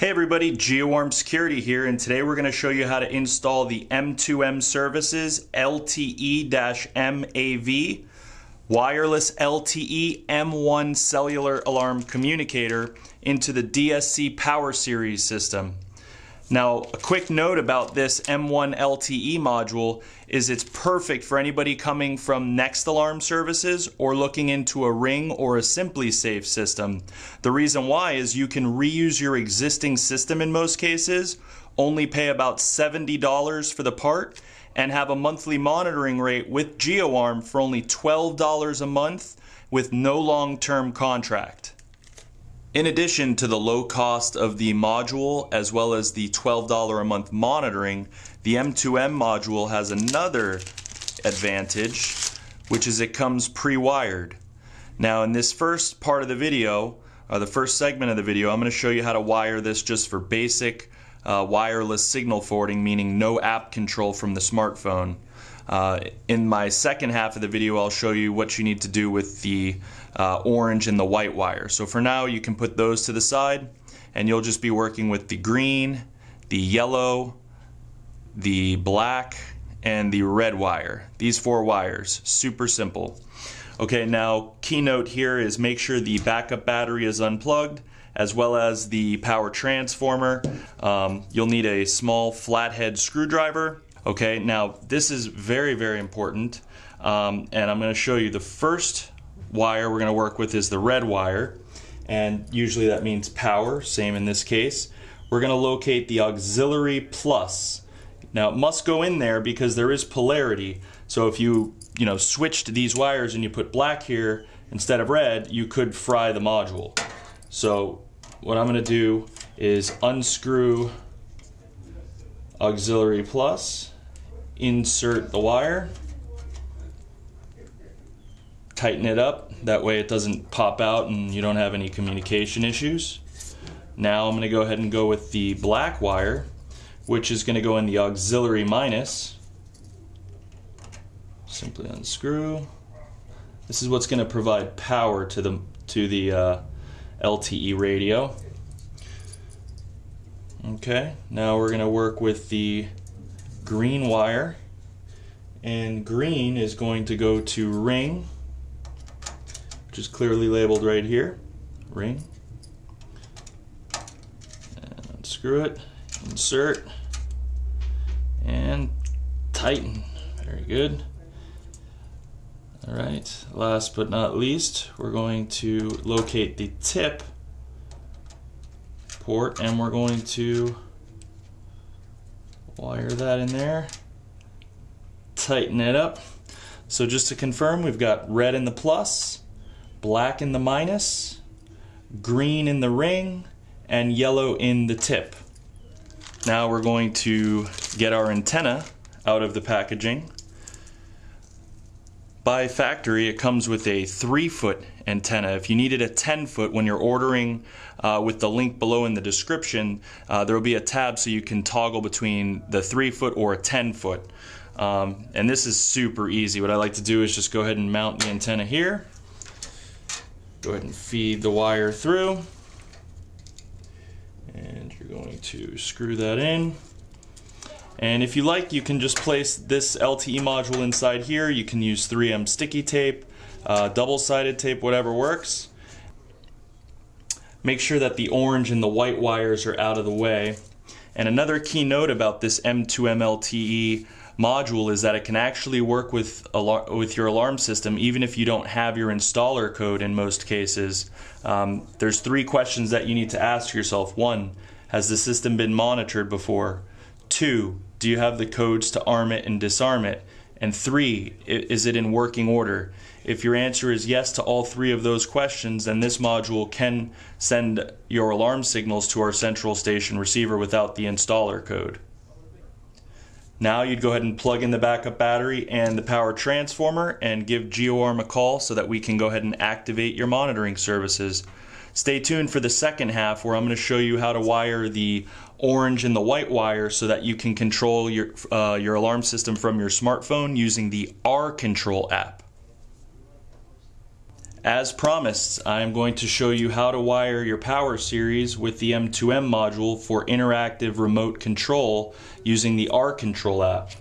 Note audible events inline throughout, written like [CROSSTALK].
Hey everybody, GeoArm Security here, and today we're going to show you how to install the M2M Services LTE-MAV wireless LTE M1 cellular alarm communicator into the DSC Power Series system. Now, a quick note about this M1 LTE module is it's perfect for anybody coming from Next Alarm Services or looking into a Ring or a SimpliSafe system. The reason why is you can reuse your existing system in most cases, only pay about $70 for the part, and have a monthly monitoring rate with GeoArm for only $12 a month with no long-term contract. In addition to the low cost of the module as well as the $12 a month monitoring, the M2M module has another advantage, which is it comes pre-wired. Now in this first part of the video, or the first segment of the video, I'm going to show you how to wire this just for basic uh, wireless signal forwarding, meaning no app control from the smartphone. Uh, in my second half of the video, I'll show you what you need to do with the uh, orange and the white wire. So for now, you can put those to the side, and you'll just be working with the green, the yellow, the black, and the red wire. These four wires, super simple. Okay, now keynote here is make sure the backup battery is unplugged as well as the power transformer. Um, you'll need a small flathead screwdriver Okay, now this is very, very important. Um, and I'm going to show you the first wire we're going to work with is the red wire. And usually that means power, same in this case. We're going to locate the auxiliary plus. Now it must go in there because there is polarity. So if you, you know, switched these wires and you put black here instead of red, you could fry the module. So what I'm going to do is unscrew auxiliary plus, insert the wire, tighten it up, that way it doesn't pop out and you don't have any communication issues. Now I'm going to go ahead and go with the black wire, which is going to go in the auxiliary minus. Simply unscrew. This is what's going to provide power to the to the uh, LTE radio. Okay, now we're going to work with the green wire. And green is going to go to ring, which is clearly labeled right here. Ring. And unscrew it, insert, and tighten. Very good. All right, last but not least, we're going to locate the tip port and we're going to wire that in there tighten it up. So just to confirm we've got red in the plus black in the minus green in the ring and yellow in the tip. Now we're going to get our antenna out of the packaging by factory, it comes with a 3 foot antenna. If you needed a 10 foot when you're ordering uh, with the link below in the description, uh, there will be a tab so you can toggle between the 3 foot or a 10 foot. Um, and this is super easy. What I like to do is just go ahead and mount the antenna here. Go ahead and feed the wire through. And you're going to screw that in. And if you like, you can just place this LTE module inside here. You can use 3M sticky tape, uh, double-sided tape, whatever works. Make sure that the orange and the white wires are out of the way. And another key note about this M2M LTE module is that it can actually work with with your alarm system even if you don't have your installer code in most cases. Um, there's three questions that you need to ask yourself. One, has the system been monitored before? Two, do you have the codes to arm it and disarm it? And three, is it in working order? If your answer is yes to all three of those questions, then this module can send your alarm signals to our central station receiver without the installer code. Now you'd go ahead and plug in the backup battery and the power transformer and give GeoArm a call so that we can go ahead and activate your monitoring services. Stay tuned for the second half where I'm going to show you how to wire the orange and the white wire so that you can control your, uh, your alarm system from your smartphone using the R Control app. As promised, I'm going to show you how to wire your power series with the M2M module for interactive remote control using the R-Control app.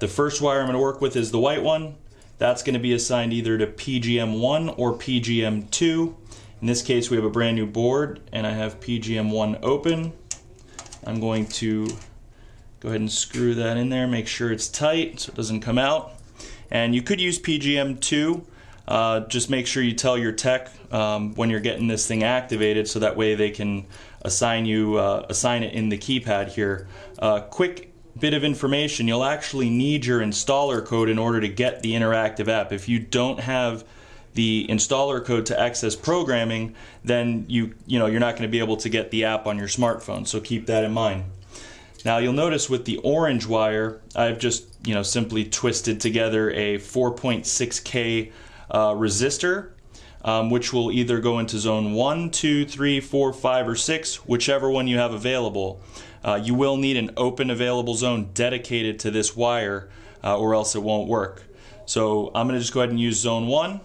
The first wire I'm going to work with is the white one. That's going to be assigned either to PGM1 or PGM2. In this case we have a brand new board and I have PGM1 open. I'm going to go ahead and screw that in there, make sure it's tight so it doesn't come out. And you could use PGM2 uh, just make sure you tell your tech um, when you're getting this thing activated so that way they can assign you uh, assign it in the keypad here. Uh, quick bit of information, you'll actually need your installer code in order to get the interactive app. If you don't have the installer code to access programming, then you you know you're not going to be able to get the app on your smartphone. So keep that in mind. Now you'll notice with the orange wire, I've just you know simply twisted together a 4.6k uh, resistor, um, which will either go into zone 1, 2, 3, 4, 5, or 6, whichever one you have available. Uh, you will need an open available zone dedicated to this wire uh, or else it won't work. So I'm going to just go ahead and use zone 1.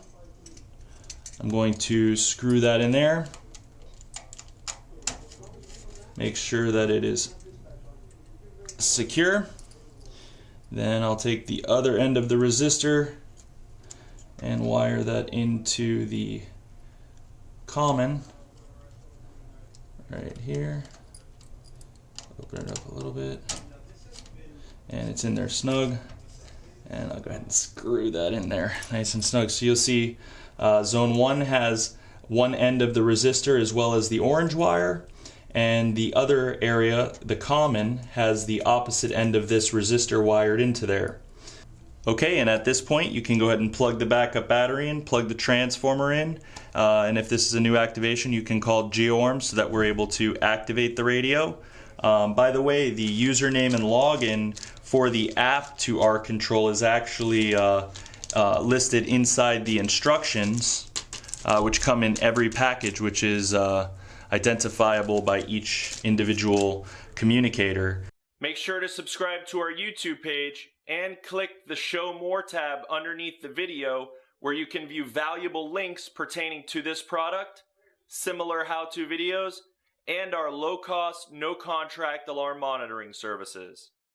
I'm going to screw that in there. Make sure that it is secure. Then I'll take the other end of the resistor and wire that into the common right here. Open it up a little bit. And it's in there snug. And I'll go ahead and screw that in there [LAUGHS] nice and snug. So you'll see uh, zone 1 has one end of the resistor as well as the orange wire and the other area, the common, has the opposite end of this resistor wired into there. Okay, and at this point you can go ahead and plug the backup battery in, plug the transformer in, uh, and if this is a new activation you can call GeoArm so that we're able to activate the radio. Um, by the way, the username and login for the app to R-Control is actually uh, uh, listed inside the instructions, uh, which come in every package, which is uh, identifiable by each individual communicator. Make sure to subscribe to our YouTube page and click the Show More tab underneath the video where you can view valuable links pertaining to this product, similar how-to videos, and our low-cost, no-contract alarm monitoring services.